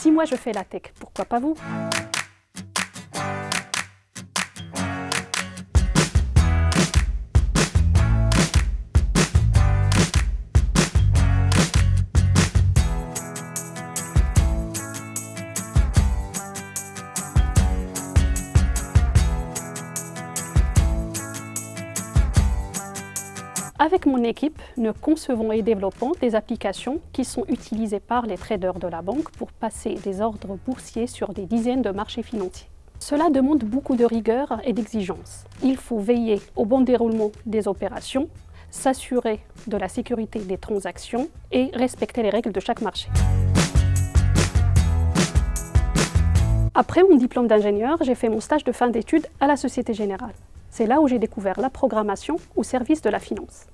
Si moi je fais la tech, pourquoi pas vous? Avec mon équipe, nous concevons et développons des applications qui sont utilisées par les traders de la banque pour passer des ordres boursiers sur des dizaines de marchés financiers. Cela demande beaucoup de rigueur et d'exigence. Il faut veiller au bon déroulement des opérations, s'assurer de la sécurité des transactions et respecter les règles de chaque marché. Après mon diplôme d'ingénieur, j'ai fait mon stage de fin d'études à la Société Générale. C'est là où j'ai découvert la programmation au service de la finance.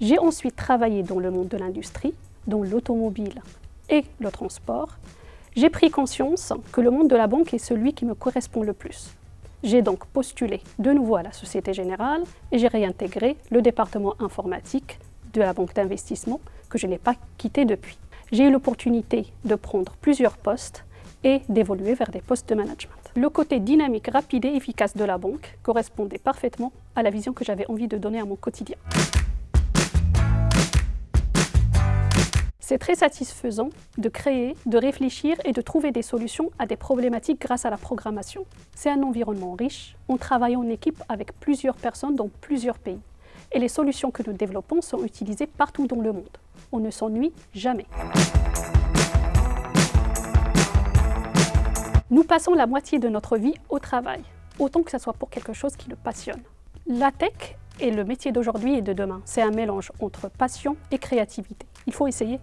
J'ai ensuite travaillé dans le monde de l'industrie, dont l'automobile et le transport. J'ai pris conscience que le monde de la banque est celui qui me correspond le plus. J'ai donc postulé de nouveau à la Société Générale et j'ai réintégré le département informatique de la banque d'investissement que je n'ai pas quitté depuis. J'ai eu l'opportunité de prendre plusieurs postes et d'évoluer vers des postes de management. Le côté dynamique, rapide et efficace de la banque correspondait parfaitement à la vision que j'avais envie de donner à mon quotidien. C'est très satisfaisant de créer, de réfléchir et de trouver des solutions à des problématiques grâce à la programmation. C'est un environnement riche, on travaille en équipe avec plusieurs personnes dans plusieurs pays. Et les solutions que nous développons sont utilisées partout dans le monde. On ne s'ennuie jamais. Nous passons la moitié de notre vie au travail, autant que ce soit pour quelque chose qui le passionne. La tech est le métier d'aujourd'hui et de demain. C'est un mélange entre passion et créativité. Il faut essayer.